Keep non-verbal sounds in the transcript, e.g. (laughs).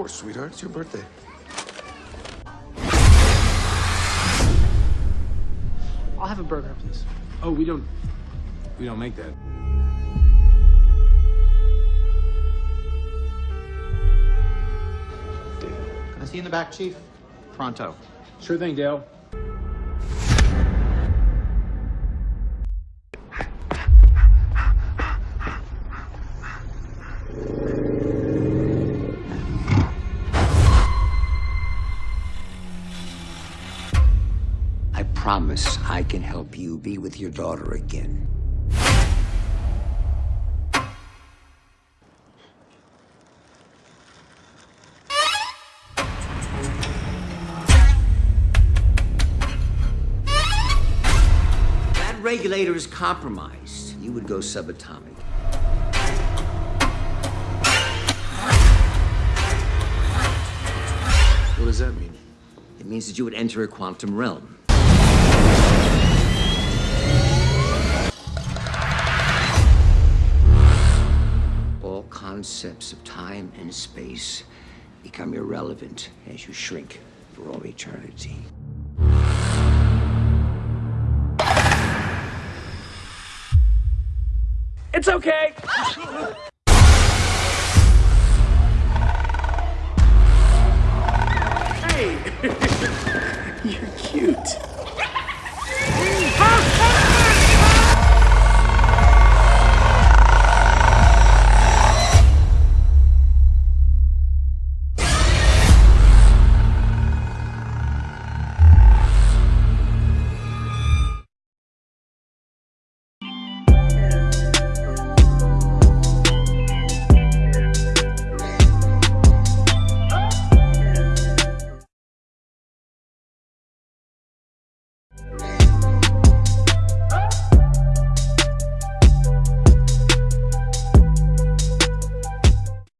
course, sweetheart. It's your birthday. I'll have a burger, please. Oh, we don't. We don't make that. Can I see you in the back, Chief? Pronto. Sure thing, Dale. Promise I can help you be with your daughter again. That regulator is compromised. You would go subatomic. What does that mean? It means that you would enter a quantum realm. concepts of time and space become irrelevant as you shrink for all eternity. It's okay! (laughs) hey! (laughs) You're cute.